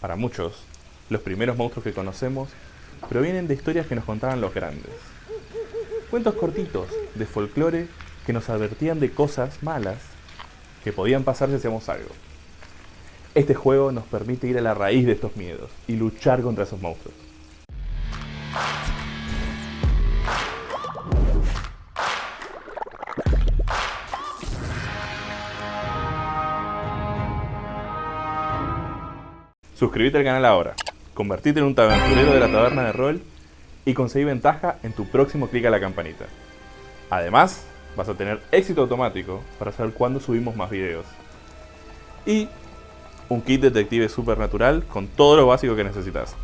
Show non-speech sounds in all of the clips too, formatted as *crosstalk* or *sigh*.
Para muchos, los primeros monstruos que conocemos provienen de historias que nos contaban los grandes. Cuentos cortitos de folclore que nos advertían de cosas malas que podían pasar si hacíamos algo. Este juego nos permite ir a la raíz de estos miedos y luchar contra esos monstruos. Suscríbete al canal ahora, convertite en un taberturero de la taberna de rol y conseguí ventaja en tu próximo clic a la campanita. Además, vas a tener éxito automático para saber cuándo subimos más videos. Y un kit detective supernatural con todo lo básico que necesitas.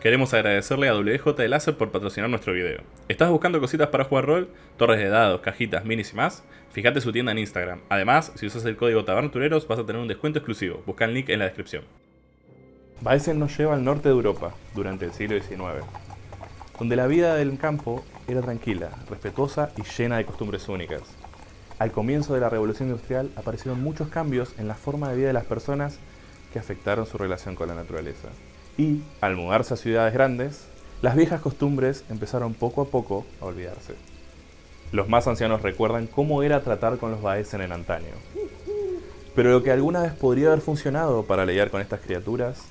Queremos agradecerle a WJ de Láser por patrocinar nuestro video. ¿Estás buscando cositas para jugar rol? Torres de dados, cajitas, minis y más? Fíjate su tienda en Instagram. Además, si usas el código TABERNATUREROS vas a tener un descuento exclusivo. Busca el link en la descripción. Baesen nos lleva al norte de Europa durante el siglo XIX, donde la vida del campo era tranquila, respetuosa y llena de costumbres únicas. Al comienzo de la revolución industrial aparecieron muchos cambios en la forma de vida de las personas que afectaron su relación con la naturaleza. Y, al mudarse a ciudades grandes, las viejas costumbres empezaron poco a poco a olvidarse. Los más ancianos recuerdan cómo era tratar con los Baesen en antaño. Pero lo que alguna vez podría haber funcionado para lidiar con estas criaturas,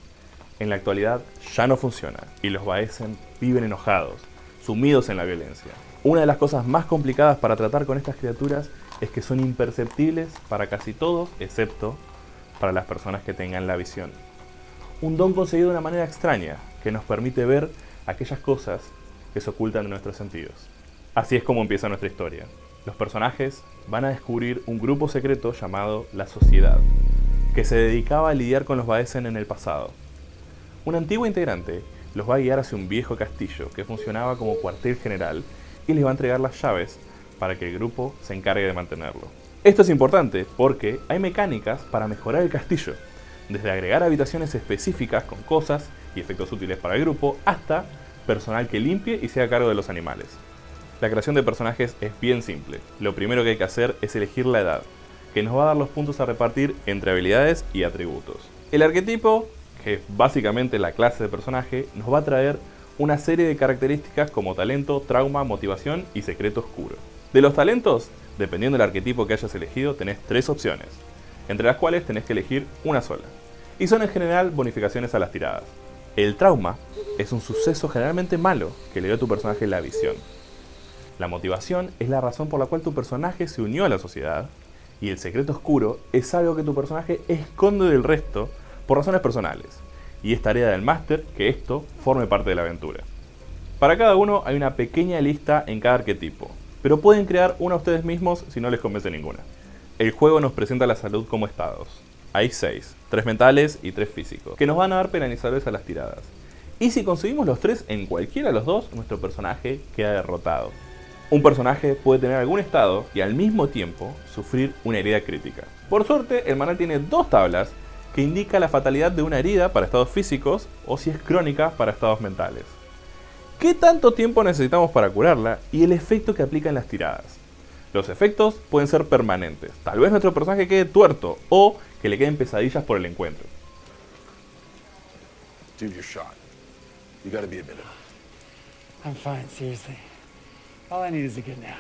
en la actualidad ya no funciona, y los Baesen viven enojados, sumidos en la violencia. Una de las cosas más complicadas para tratar con estas criaturas es que son imperceptibles para casi todos, excepto para las personas que tengan la visión un don conseguido de una manera extraña, que nos permite ver aquellas cosas que se ocultan de nuestros sentidos. Así es como empieza nuestra historia. Los personajes van a descubrir un grupo secreto llamado La Sociedad, que se dedicaba a lidiar con los Baesen en el pasado. Un antiguo integrante los va a guiar hacia un viejo castillo que funcionaba como cuartel general y les va a entregar las llaves para que el grupo se encargue de mantenerlo. Esto es importante porque hay mecánicas para mejorar el castillo, desde agregar habitaciones específicas con cosas y efectos útiles para el grupo, hasta personal que limpie y sea a cargo de los animales. La creación de personajes es bien simple. Lo primero que hay que hacer es elegir la edad, que nos va a dar los puntos a repartir entre habilidades y atributos. El arquetipo, que es básicamente la clase de personaje, nos va a traer una serie de características como talento, trauma, motivación y secreto oscuro. De los talentos, dependiendo del arquetipo que hayas elegido, tenés tres opciones, entre las cuales tenés que elegir una sola y son en general bonificaciones a las tiradas. El trauma es un suceso generalmente malo que le dio a tu personaje la visión. La motivación es la razón por la cual tu personaje se unió a la sociedad y el secreto oscuro es algo que tu personaje esconde del resto por razones personales y es tarea del máster que esto forme parte de la aventura. Para cada uno hay una pequeña lista en cada arquetipo, pero pueden crear una ustedes mismos si no les convence ninguna. El juego nos presenta la salud como estados, hay 6, 3 mentales y 3 físicos, que nos van a dar penalizadores a las tiradas. Y si conseguimos los 3 en cualquiera de los dos, nuestro personaje queda derrotado. Un personaje puede tener algún estado y al mismo tiempo sufrir una herida crítica. Por suerte, el manual tiene dos tablas que indica la fatalidad de una herida para estados físicos o si es crónica para estados mentales. ¿Qué tanto tiempo necesitamos para curarla y el efecto que aplica en las tiradas? Los efectos pueden ser permanentes. Tal vez nuestro personaje quede tuerto o que le queden pesadillas por el encuentro. Dude, you're shot. You gotta be. I'm fine, seriously. All I need is a good nap.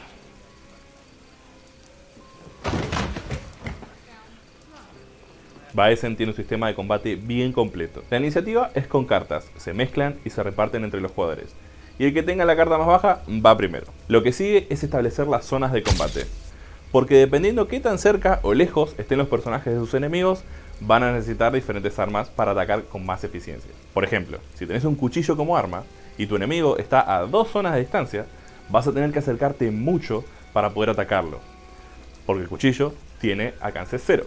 Baesen tiene un sistema de combate bien completo. La iniciativa es con cartas, se mezclan y se reparten entre los jugadores. Y el que tenga la carta más baja va primero. Lo que sigue es establecer las zonas de combate porque dependiendo qué tan cerca o lejos estén los personajes de sus enemigos, van a necesitar diferentes armas para atacar con más eficiencia. Por ejemplo, si tenés un cuchillo como arma y tu enemigo está a dos zonas de distancia, vas a tener que acercarte mucho para poder atacarlo, porque el cuchillo tiene alcance cero.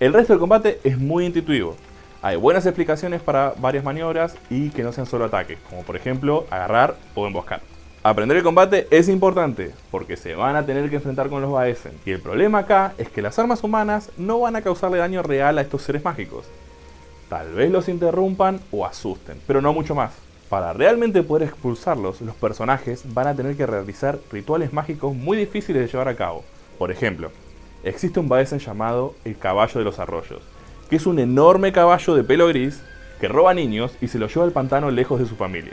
El resto del combate es muy intuitivo. Hay buenas explicaciones para varias maniobras y que no sean solo ataques, como por ejemplo agarrar o emboscar. Aprender el combate es importante, porque se van a tener que enfrentar con los Baesen. Y el problema acá es que las armas humanas no van a causarle daño real a estos seres mágicos. Tal vez los interrumpan o asusten, pero no mucho más. Para realmente poder expulsarlos, los personajes van a tener que realizar rituales mágicos muy difíciles de llevar a cabo. Por ejemplo, existe un Baesen llamado el Caballo de los Arroyos, que es un enorme caballo de pelo gris que roba niños y se lo lleva al pantano lejos de su familia.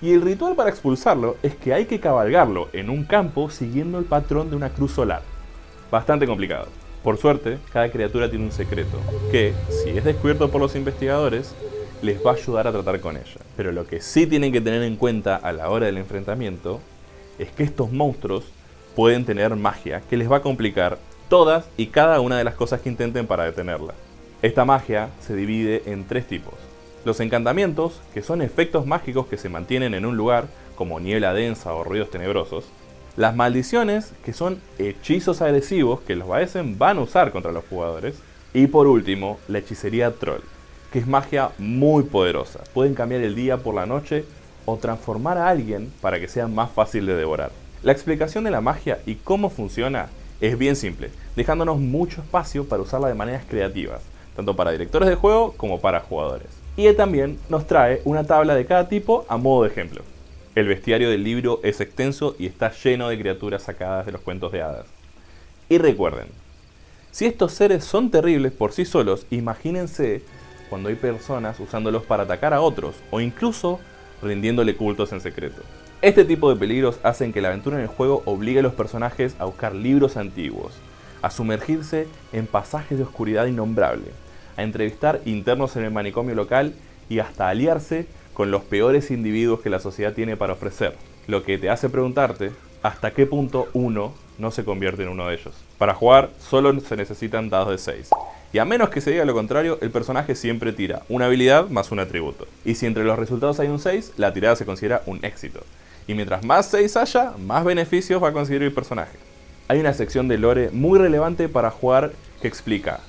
Y el ritual para expulsarlo es que hay que cabalgarlo en un campo siguiendo el patrón de una cruz solar. Bastante complicado. Por suerte, cada criatura tiene un secreto, que, si es descubierto por los investigadores, les va a ayudar a tratar con ella. Pero lo que sí tienen que tener en cuenta a la hora del enfrentamiento es que estos monstruos pueden tener magia que les va a complicar todas y cada una de las cosas que intenten para detenerla. Esta magia se divide en tres tipos. Los encantamientos, que son efectos mágicos que se mantienen en un lugar, como niebla densa o ruidos tenebrosos. Las maldiciones, que son hechizos agresivos que los Baesen van a usar contra los jugadores. Y por último, la hechicería troll, que es magia muy poderosa. Pueden cambiar el día por la noche o transformar a alguien para que sea más fácil de devorar. La explicación de la magia y cómo funciona es bien simple, dejándonos mucho espacio para usarla de maneras creativas, tanto para directores de juego como para jugadores. Y también nos trae una tabla de cada tipo a modo de ejemplo. El bestiario del libro es extenso y está lleno de criaturas sacadas de los cuentos de hadas. Y recuerden, si estos seres son terribles por sí solos, imagínense cuando hay personas usándolos para atacar a otros o incluso rindiéndole cultos en secreto. Este tipo de peligros hacen que la aventura en el juego obligue a los personajes a buscar libros antiguos, a sumergirse en pasajes de oscuridad innombrable, a entrevistar internos en el manicomio local y hasta aliarse con los peores individuos que la sociedad tiene para ofrecer, lo que te hace preguntarte hasta qué punto uno no se convierte en uno de ellos. Para jugar solo se necesitan dados de 6, y a menos que se diga lo contrario, el personaje siempre tira una habilidad más un atributo. Y si entre los resultados hay un 6, la tirada se considera un éxito. Y mientras más 6 haya, más beneficios va a conseguir el personaje. Hay una sección de lore muy relevante para jugar que explica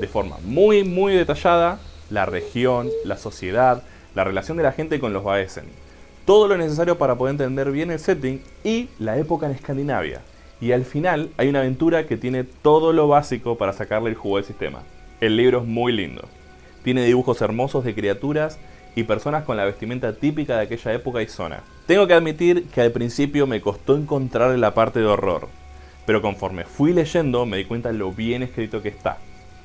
de forma muy muy detallada la región, la sociedad, la relación de la gente con los Baesen. Todo lo necesario para poder entender bien el setting y la época en Escandinavia. Y al final hay una aventura que tiene todo lo básico para sacarle el jugo del sistema. El libro es muy lindo. Tiene dibujos hermosos de criaturas y personas con la vestimenta típica de aquella época y zona. Tengo que admitir que al principio me costó encontrar la parte de horror, pero conforme fui leyendo me di cuenta de lo bien escrito que está.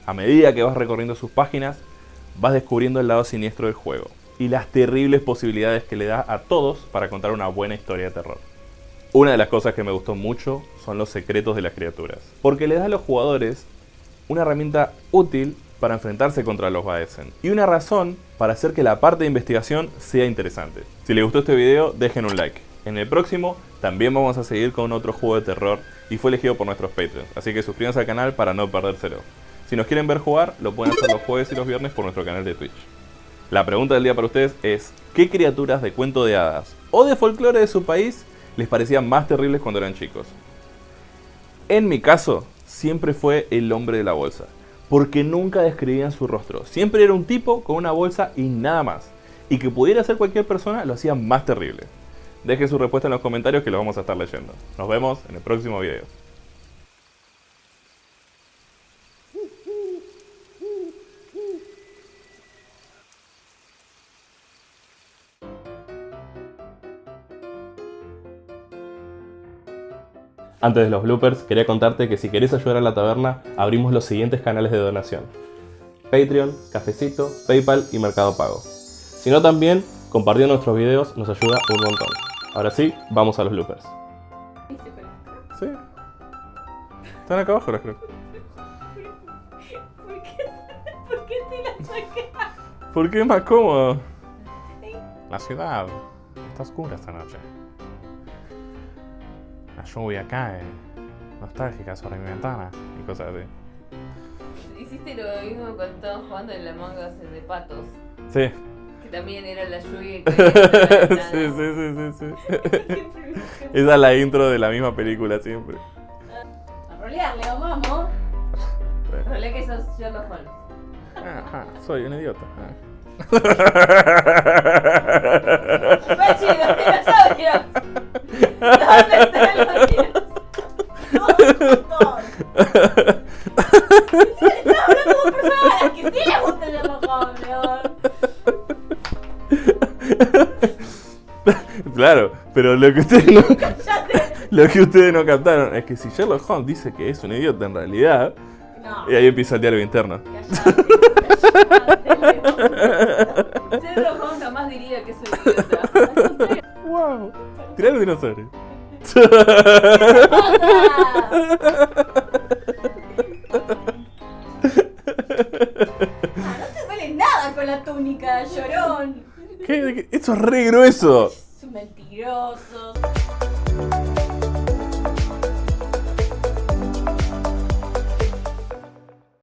A medida que vas recorriendo sus páginas, vas descubriendo el lado siniestro del juego y las terribles posibilidades que le da a todos para contar una buena historia de terror. Una de las cosas que me gustó mucho son los secretos de las criaturas, porque le da a los jugadores una herramienta útil para enfrentarse contra los Baesen y una razón para hacer que la parte de investigación sea interesante. Si les gustó este video, dejen un like. En el próximo también vamos a seguir con otro juego de terror y fue elegido por nuestros Patreons, así que suscríbanse al canal para no perdérselo. Si nos quieren ver jugar, lo pueden hacer los jueves y los viernes por nuestro canal de Twitch. La pregunta del día para ustedes es, ¿qué criaturas de cuento de hadas o de folclore de su país les parecían más terribles cuando eran chicos. En mi caso, siempre fue el hombre de la bolsa, porque nunca describían su rostro. Siempre era un tipo con una bolsa y nada más. Y que pudiera ser cualquier persona lo hacía más terrible. Dejen su respuesta en los comentarios que lo vamos a estar leyendo. Nos vemos en el próximo video. Antes de los bloopers, quería contarte que si querés ayudar a la taberna, abrimos los siguientes canales de donación. Patreon, Cafecito, Paypal y Mercado Pago. Si no también, compartiendo nuestros videos nos ayuda un montón. Ahora sí, vamos a los bloopers. Sí. Están acá abajo las creo. ¿Por qué, ¿Por qué te la saqué? ¿Por qué es más cómodo? La ciudad está oscura esta noche. Lluvia cae, nostálgica sobre mi ventana y cosas así. Hiciste lo mismo cuando estábamos jugando en la manga de patos. Sí. Que también era la lluvia por *laughs* la sí, sí, sí, sí. *laughs* Esa es la intro de la misma película siempre. A rolear, Leo, vamos. Rolea que sos Sherlock Holmes. Ajá, soy un idiota. ¡Pachi, los dinosaurios! ¿Dónde Claro, pero lo que ustedes no, lo que ustedes no captaron es que si Sherlock Holmes dice que es un idiota en realidad, No. Y ahí empieza el diálogo interno. Callate, callate, Leo. Cedro Juan jamás diría que soy idiota. ¡Wow! Tirá los dinosaurios. Eso es re grueso.